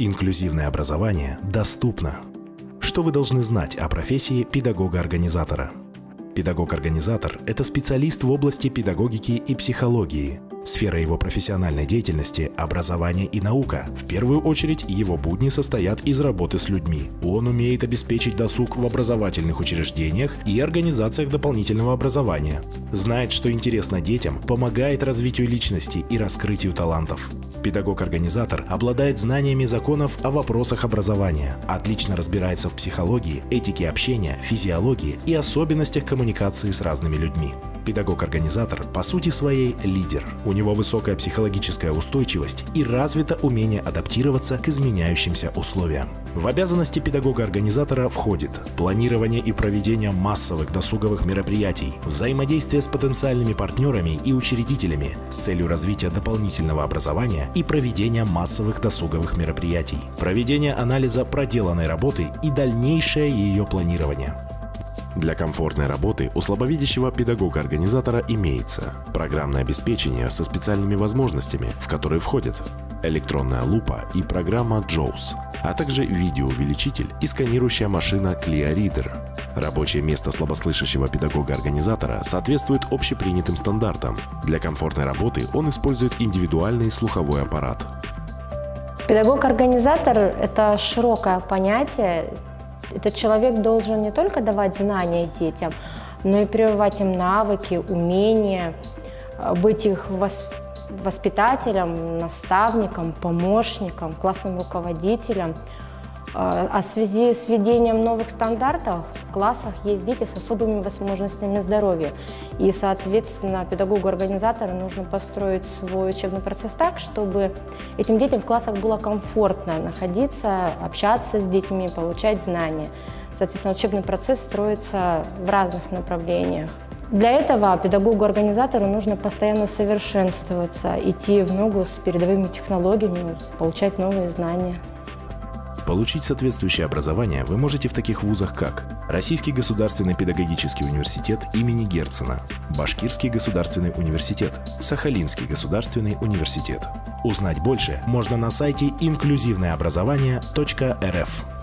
Инклюзивное образование доступно. Что вы должны знать о профессии педагога-организатора? Педагог-организатор – это специалист в области педагогики и психологии. Сфера его профессиональной деятельности – образование и наука. В первую очередь, его будни состоят из работы с людьми. Он умеет обеспечить досуг в образовательных учреждениях и организациях дополнительного образования. Знает, что интересно детям, помогает развитию личности и раскрытию талантов. Педагог-организатор обладает знаниями законов о вопросах образования, отлично разбирается в психологии, этике общения, физиологии и особенностях коммуникации с разными людьми. Педагог-организатор по сути своей лидер. У него высокая психологическая устойчивость и развито умение адаптироваться к изменяющимся условиям. В обязанности педагога-организатора входит планирование и проведение массовых досуговых мероприятий, взаимодействие с потенциальными партнерами и учредителями с целью развития дополнительного образования и проведения массовых досуговых мероприятий, проведение анализа проделанной работы и дальнейшее ее планирование. Для комфортной работы у слабовидящего педагога-организатора имеется программное обеспечение со специальными возможностями, в которые входят электронная лупа и программа JAWS, а также видеоувеличитель и сканирующая машина Clear Reader. Рабочее место слабослышащего педагога-организатора соответствует общепринятым стандартам. Для комфортной работы он использует индивидуальный слуховой аппарат. Педагог-организатор – это широкое понятие, этот человек должен не только давать знания детям, но и прививать им навыки, умения, э, быть их воспитателем, наставником, помощником, классным руководителем – а, а в связи с введением новых стандартов в классах есть дети с особыми возможностями здоровья. И, соответственно, педагогу-организатору нужно построить свой учебный процесс так, чтобы этим детям в классах было комфортно находиться, общаться с детьми, получать знания. Соответственно, учебный процесс строится в разных направлениях. Для этого педагогу-организатору нужно постоянно совершенствоваться, идти в ногу с передовыми технологиями, получать новые знания. Получить соответствующее образование вы можете в таких вузах, как Российский государственный педагогический университет имени Герцена, Башкирский государственный университет, Сахалинский государственный университет. Узнать больше можно на сайте инклюзивнообразование.рф.